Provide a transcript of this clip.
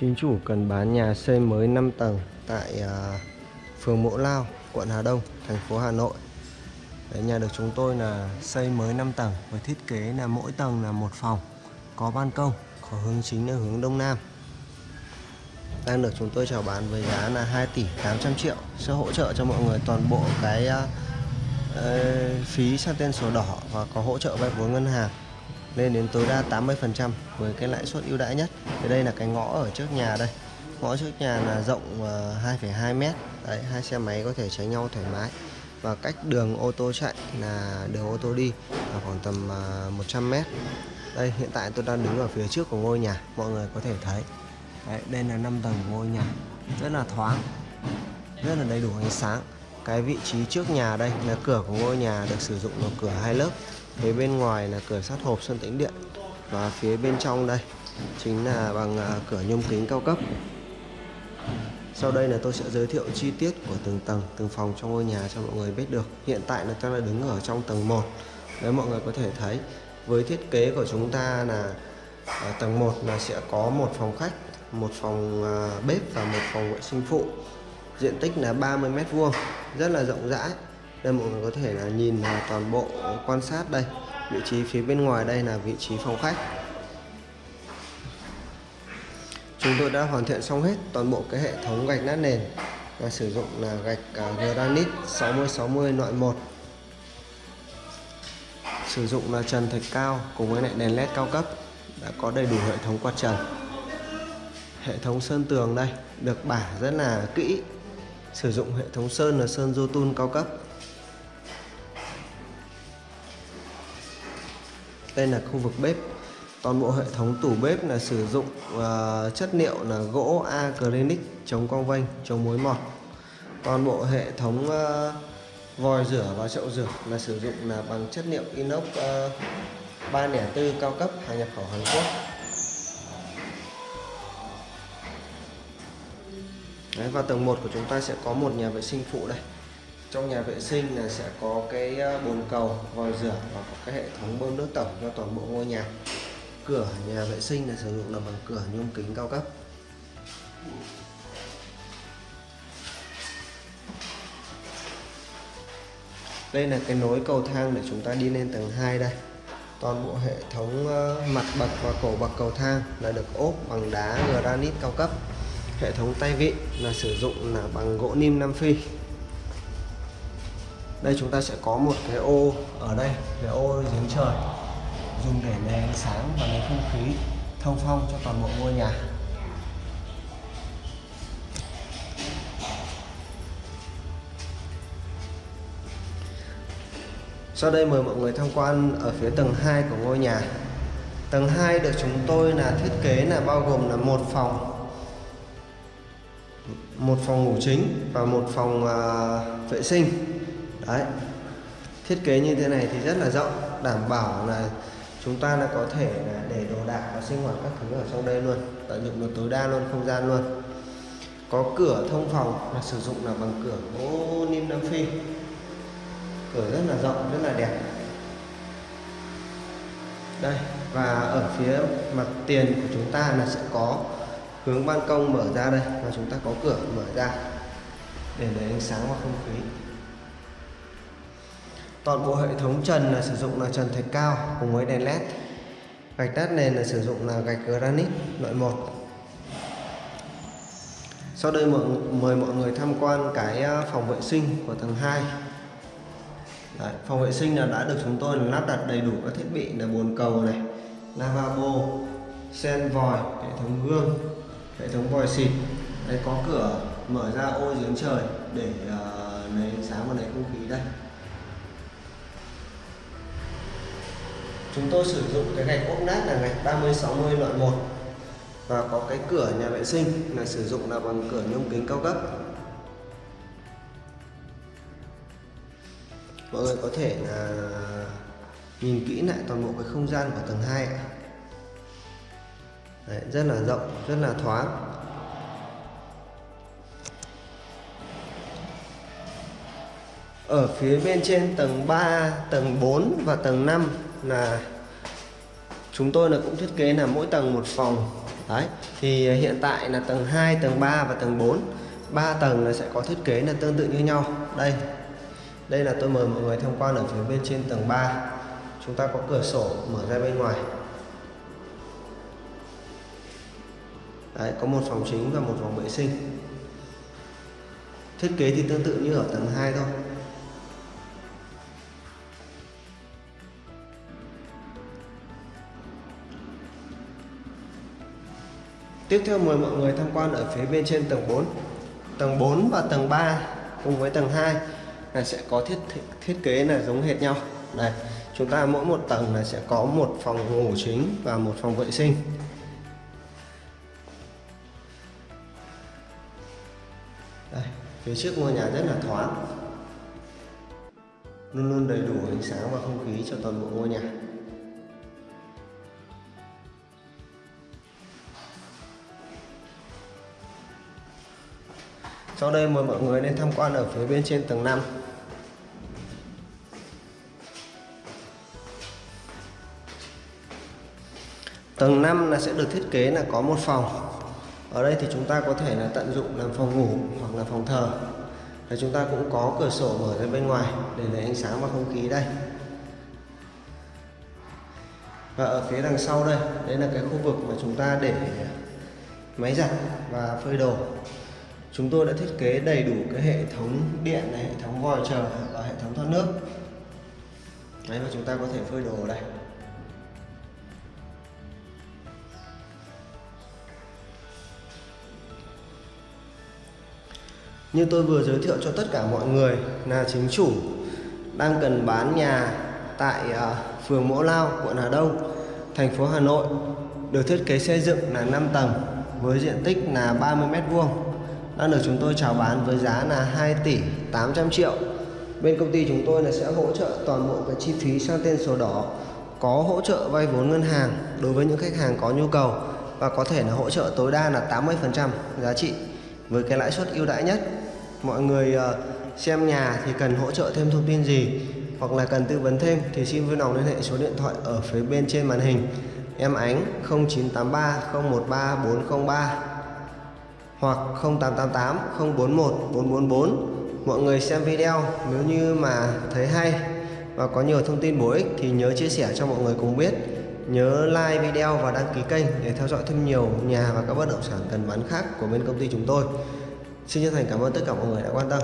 Chính chủ cần bán nhà xây mới 5 tầng tại uh, phường Mộ Lao, quận Hà Đông, thành phố Hà Nội. Đấy, nhà được chúng tôi là xây mới 5 tầng với thiết kế là mỗi tầng là một phòng, có ban công, có hướng chính là hướng Đông Nam. Đang được chúng tôi chào bán với giá là 2 tỷ 800 triệu sẽ hỗ trợ cho mọi người toàn bộ cái uh, phí sang tên sổ đỏ và có hỗ trợ vay vốn ngân hàng lên đến tối đa 80% với cái lãi suất ưu đãi nhất. Thì đây là cái ngõ ở trước nhà đây. Ngõ trước nhà là rộng ờ, 2,2 mét. Đấy, hai xe máy có thể tránh nhau thoải mái. Và cách đường ô tô chạy là đường ô tô đi là khoảng tầm ờ, 100 mét. Đây, hiện tại tôi đang đứng ở phía trước của ngôi nhà, mọi người có thể thấy. Đấy, đây là 5 tầng của ngôi nhà, rất là thoáng, rất là đầy đủ ánh sáng. Cái vị trí trước nhà đây là cửa của ngôi nhà được sử dụng là cửa hai lớp phía bên ngoài là cửa sắt hộp sơn tĩnh điện và phía bên trong đây chính là bằng à, cửa nhôm kính cao cấp. Sau đây là tôi sẽ giới thiệu chi tiết của từng tầng, từng phòng trong ngôi nhà cho mọi người biết được. Hiện tại là tôi đang đứng ở trong tầng 1 đấy mọi người có thể thấy, với thiết kế của chúng ta là ở tầng 1 là sẽ có một phòng khách, một phòng à, bếp và một phòng vệ sinh phụ. Diện tích là 30 mét vuông, rất là rộng rãi đây mọi người có thể là nhìn là toàn bộ quan sát đây. Vị trí phía bên ngoài đây là vị trí phòng khách. Chúng tôi đã hoàn thiện xong hết toàn bộ cái hệ thống gạch nát nền và sử dụng là gạch à, granite 60 60 loại 1 sử dụng là trần thạch cao cùng với lại đèn led cao cấp đã có đầy đủ hệ thống quạt trần. Hệ thống sơn tường đây được bả rất là kỹ sử dụng hệ thống sơn là sơn Jotun cao cấp. Đây là khu vực bếp. Toàn bộ hệ thống tủ bếp là sử dụng uh, chất liệu là gỗ acrylic chống cong vênh chống mối mọt. Toàn bộ hệ thống uh, vòi rửa và chậu rửa là sử dụng là bằng chất liệu inox à, uh, 304 cao cấp hàng nhập khẩu Hàn Quốc. Đấy, và tầng 1 của chúng ta sẽ có một nhà vệ sinh phụ đây. Trong nhà vệ sinh là sẽ có cái ờ, bồn cầu vòi rửa và có cái hệ thống bơm nước tổng cho toàn bộ ngôi nhà. Cửa nhà vệ sinh là sử dụng là bằng cửa nhôm kính cao cấp. Đây là cái nối cầu thang để chúng ta đi lên tầng 2 đây. Toàn bộ hệ thống ờ, mặt bậc và cổ bậc cầu thang là được ốp bằng đá granite cao cấp hệ thống tay vịn là sử dụng là bằng gỗ nim Nam Phi. Đây, chúng ta sẽ có một cái ô ở đây, cái ô giếng trời, dùng để lấy ánh sáng và lấy không khí, thông phong cho toàn bộ ngôi nhà. Sau đây mời mọi người tham quan ở phía tầng 2 của ngôi nhà. Tầng 2 được chúng tôi là thiết kế là bao gồm là một phòng một phòng ngủ chính và một phòng uh, vệ sinh. Đấy. Thiết kế như thế này thì rất là rộng đảm bảo là chúng ta là có thể là để đồ đạc và sinh hoạt các thứ ở trong đây luôn tận dụng được tối đa luôn không gian luôn. Có cửa thông phòng là sử dụng là bằng cửa gỗ nim nam phi. Cửa rất là rộng rất là đẹp. Đây và ở phía mặt tiền của chúng ta là sẽ có hướng ban công mở ra đây và chúng ta có cửa mở ra. Để lấy ánh sáng và không khí. Toàn bộ hệ thống trần là sử dụng là trần thạch cao cùng với đèn led. Gạch đắt nền là sử dụng là gạch granite loại 1 sau đây mọi, mời mọi người tham quan cái à, phòng vệ sinh của tầng 2 Đấy, phòng vệ sinh là đã được chúng tôi lắp đặt đầy đủ các thiết bị là bồn cầu này lavabo sen vòi hệ thống gương hệ thống vòi xịt. Đây có cửa mở ra ô giếng trời để uh, lấy ánh sáng và lấy không khí đây. Chúng tôi sử dụng cái gạch ốp nát là gạch 30 60 loại 1 và có cái cửa nhà vệ sinh là sử dụng là bằng cửa nhôm kính cao cấp. Mọi người có thể là nhìn kỹ lại toàn bộ cái không gian của tầng 2 Đấy, rất là rộng rất là thoáng. Ở phía bên trên tầng 3 tầng 4 và tầng 5 là chúng tôi là cũng thiết kế là mỗi tầng một phòng. Đấy thì hiện tại là tầng 2 tầng 3 và tầng 4 ba tầng là sẽ có thiết kế là tương tự như nhau. Đây đây là tôi mời mọi người tham quan ở phía bên trên tầng 3 chúng ta có cửa sổ mở ra bên ngoài. Đấy, có một phòng chính và một phòng vệ sinh. Thiết kế thì tương tự như ở tầng 2 thôi. Tiếp theo mời mọi người tham quan ở phía bên trên tầng 4 Tầng 4 và tầng 3 cùng với tầng 2 là sẽ có thiết thiết kế là giống hệt nhau. Đây chúng ta mỗi một tầng là sẽ có một phòng ngủ chính và một phòng vệ sinh. Phía trước ngôi nhà rất là thoáng. Luôn luôn đầy đủ ánh sáng và không khí cho toàn bộ ngôi nhà. Sau đây mời mọi người lên tham quan ở phía bên trên tầng 5 Tầng 5 là sẽ được thiết kế là có một phòng. Ở đây thì chúng ta có thể là tận dụng làm phòng ngủ hoặc là phòng thờ. Và chúng ta cũng có cửa sổ mở ra bên ngoài để lấy ánh sáng và không khí đây. Và ở phía đằng sau đây, đây là cái khu vực mà chúng ta để máy giặt và phơi đồ. Chúng tôi đã thiết kế đầy đủ cái hệ thống điện này, hệ thống vòi chờ và hệ thống thoát nước. Đấy và chúng ta có thể phơi đồ ở đây. Như tôi vừa giới thiệu cho tất cả mọi người là chính chủ đang cần bán nhà tại uh, phường Mỗ Lao, quận Hà Đông, thành phố Hà Nội được thiết kế xây dựng là 5 tầng với diện tích là 30m2. đang được chúng tôi chào bán với giá là 2 tỷ 800 triệu bên công ty chúng tôi là sẽ hỗ trợ toàn bộ cái chi phí sang tên sổ đỏ có hỗ trợ vay vốn ngân hàng đối với những khách hàng có nhu cầu và có thể là hỗ trợ tối đa là 80% giá trị với cái lãi suất ưu đãi nhất mọi người ờ, xem nhà thì cần hỗ trợ thêm thông tin gì, hoặc là cần tư vấn thêm thì xin vui lòng liên hệ số điện thoại ở phía bên trên màn hình. Em ánh 0983 013 403 hoặc 0888 041 444 mọi người xem video, nếu như mà thấy hay và có nhiều thông tin bổ ích thì nhớ chia sẻ cho mọi người cùng biết. Nhớ like video và đăng ký kênh để theo dõi thêm nhiều nhà và các bất động sản cần bán khác của bên công ty chúng tôi xin chân thành cảm ơn tất cả mọi người đã quan tâm.